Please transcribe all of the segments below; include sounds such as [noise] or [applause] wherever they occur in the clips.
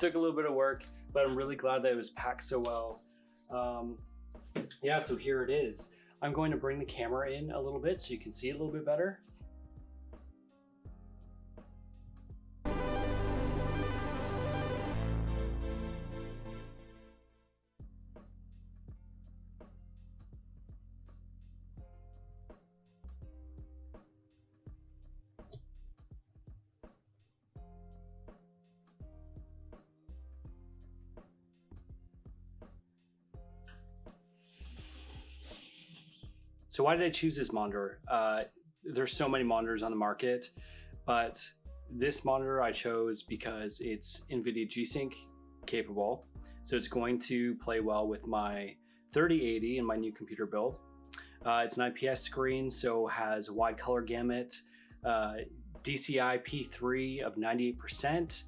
took a little bit of work, but I'm really glad that it was packed so well. Um, yeah, so here it is. I'm going to bring the camera in a little bit so you can see it a little bit better. So why did I choose this monitor? Uh, there's so many monitors on the market, but this monitor I chose because it's NVIDIA G-Sync capable. So it's going to play well with my 3080 in my new computer build. Uh, it's an IPS screen, so has wide color gamut, uh, DCI P3 of 98%,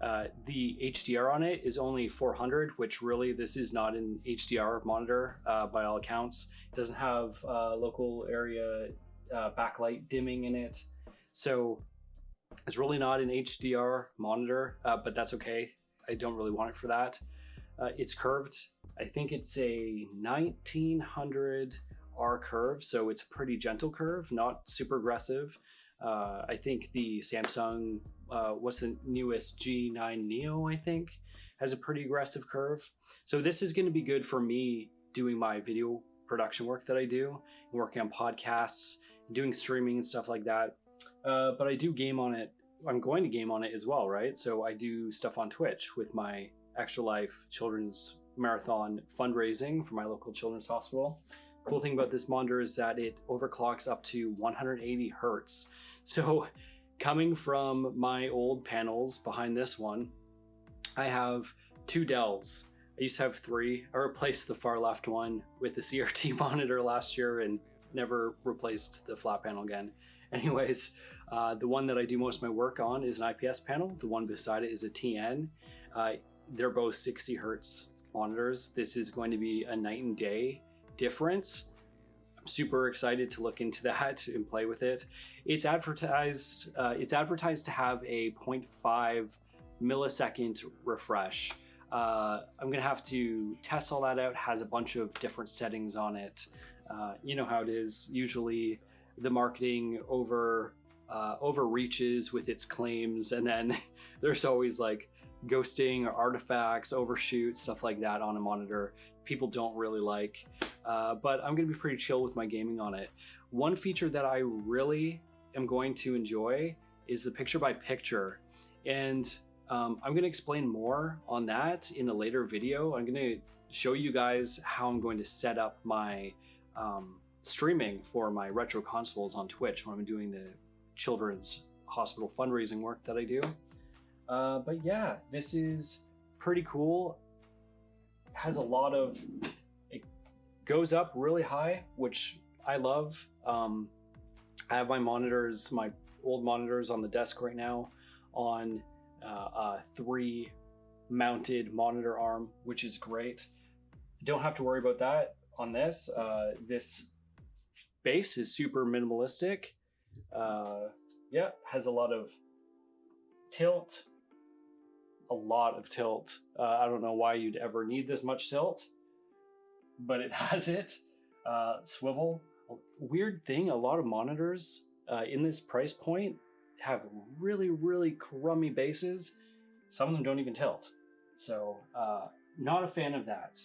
uh, the HDR on it is only 400, which really this is not an HDR monitor uh, by all accounts. It doesn't have uh, local area uh, backlight dimming in it. So it's really not an HDR monitor, uh, but that's okay. I don't really want it for that. it's curved. I think it's a 1900 R curve, so it's a pretty gentle curve, not super aggressive. Uh, I think the Samsung, uh, what's the newest G9 Neo, I think, has a pretty aggressive curve. So this is going to be good for me doing my video production work that I do, working on podcasts, doing streaming and stuff like that. Uh, but I do game on it. I'm going to game on it as well, right? So I do stuff on Twitch with my Extra Life Children's Marathon fundraising for my local children's hospital. Cool thing about this monitor is that it overclocks up to 180 hertz. So coming from my old panels behind this one, I have two Dells. I used to have three. I replaced the far left one with the CRT [laughs] monitor last year and never replaced the flat panel again. [laughs] Anyways, uh, the one that I do most of my work on is an IPS panel. The one beside it is a TN. Uh, they're both 60 hertz monitors. This is going to be a night and day difference I'm super excited to look into [laughs] that and play with it. It's advertised. Uh, it's advertised to have a 0.5 millisecond refresh. Uh, I'm gonna have to test all that out. Has a bunch of different settings on it. Uh, you know how it is. Usually, the marketing over uh, overreaches with its claims, and then [laughs] there's always like ghosting or artifacts, overshoot, stuff like that on a monitor. People don't really like. Uh, but I'm to be pretty chill with my gaming on it. One feature that I really am going to enjoy is the picture by picture. And um, I'm to explain more on that in a later video. I'm to show you guys how I'm going to set up my um, streaming for my retro consoles on Twitch when I'm doing the children's hospital fundraising work that I do. Uh, but yeah, this is pretty cool. Has a lot of it goes up really high, which I love. Um, I have my monitors, my old monitors on the desk right now on uh, a three mounted monitor arm, which is great. Don't have to worry about that on this. Uh, this base is super minimalistic. Uh, yeah, has a lot of tilt, a lot of tilt. Uh, I don't know why you'd ever need this much tilt but it [laughs] has it. Uh, swivel. Weird thing, a lot of monitors uh, in this price point have really, really crummy bases. Some of them don't even tilt. So uh, not a fan of that.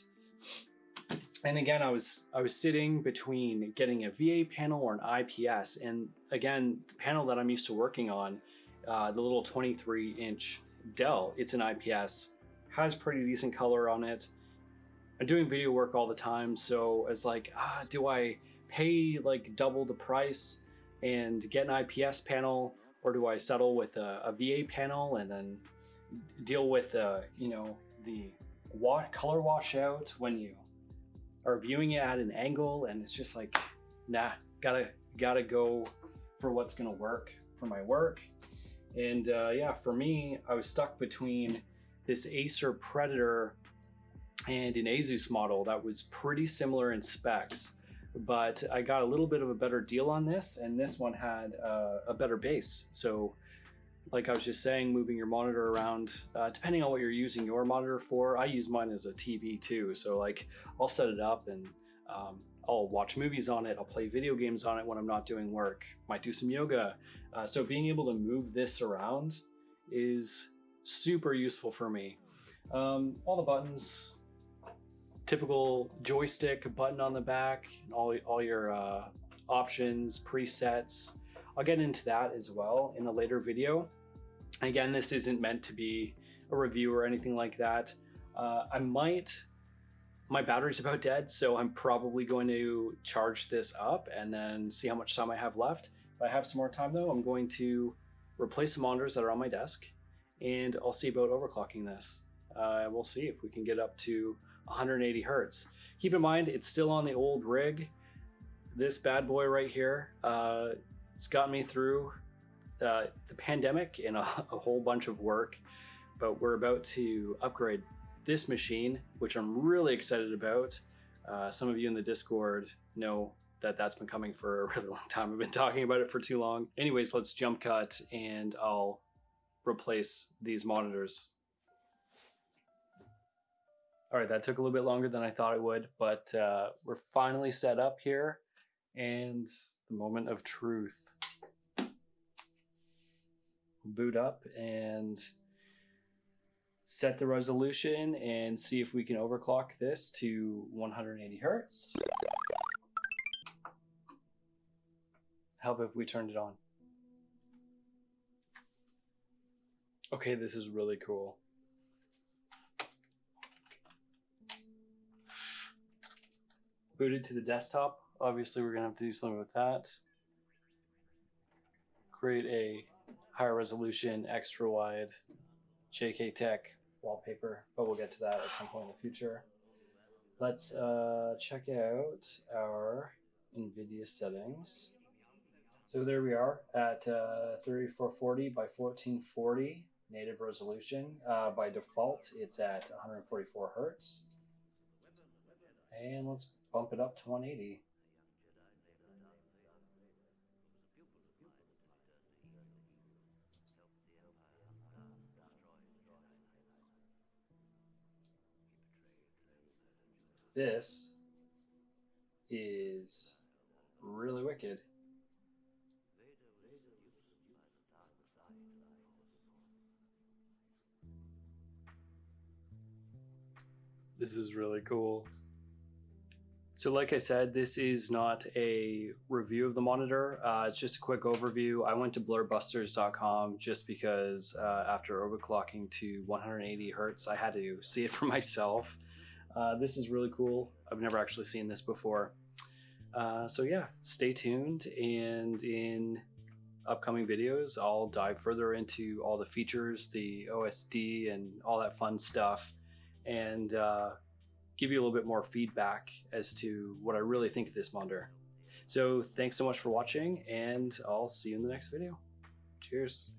And again, I was I was sitting between getting a VA panel or an IPS, and again, the panel that I'm used to working on, uh, the little 23 inch Dell, it's an IPS, has pretty decent color on it. I'm doing video work all the time, so it's like, ah, do I pay like double the price and get an IPS panel, or do I settle with a, a VA panel and then deal with uh, you know the wa- color washout when you are viewing it at an angle, and it's just like, nah, gotta gotta go for what's gonna work for my work. And uh, yeah, for me, I was stuck between this Acer Predator and an Asus model that was pretty similar in specs, but I got a little bit of a better deal on this, and this one had uh, a better base. So like I was just saying, moving your monitor around, uh, depending on what you're using your monitor for. I use mine as a TV too, so like I'll set it up and um, I'll watch movies on it. I'll play video games on it when I'm not doing work. Might do some yoga. Uh, so being able to move this around is super useful for me. Um, all the buttons, typical joystick button on the back, all all your uh, options, presets. I'll get into that as well in a later video. Again, this isn't meant to be a review or anything like that. Uh, I might, my battery's about dead, so I'm probably going to charge this up and then see how much time I have left. If I have some more time though, I'm going to replace the monitors that are on my desk and I'll see about overclocking this. Uh, we'll see if we can get up to 180 hertz. Keep in mind, it's still on the old rig. This bad boy right here, uh, it's gotten me through uh, the pandemic and a, a whole bunch of work, but we're about to upgrade this machine, which I'm really excited about. Uh, some of you in the Discord know that that's been coming for a really long time. I've been talking about it for too long. Anyways, let's jump cut and I'll replace these monitors. All right, that took a little bit longer than I thought it would, but uh, we're finally set up here and the moment of truth boot up and set the resolution and see if we can overclock this to 180 hertz. Help if we turned it on. Okay, this is really cool. Booted to the desktop. Obviously, we're gonna have to do something with that. Create a higher resolution, extra wide JK Tech wallpaper, but we'll get to that at some point in the future. Let's uh, check out our NVIDIA settings. So there we are at uh, 3440 by 1440 native resolution. Uh, by default, it's at 144 hertz. And let's bump it up to 180. This is really wicked. This is really cool. So like I said, this is not a review of the monitor. Uh, it's just a quick overview. I went to blurbusters.com just because uh, after overclocking to 180 hertz, I had to see it for [laughs] myself. Uh, this is really cool. I've never actually seen this before. Uh, so yeah, stay tuned and in upcoming videos, I'll dive further into all the features, the OSD and all that fun stuff and uh, give you a little bit more feedback as to what I really think of this monitor. So thanks so much for watching and I'll see you in the next video. Cheers.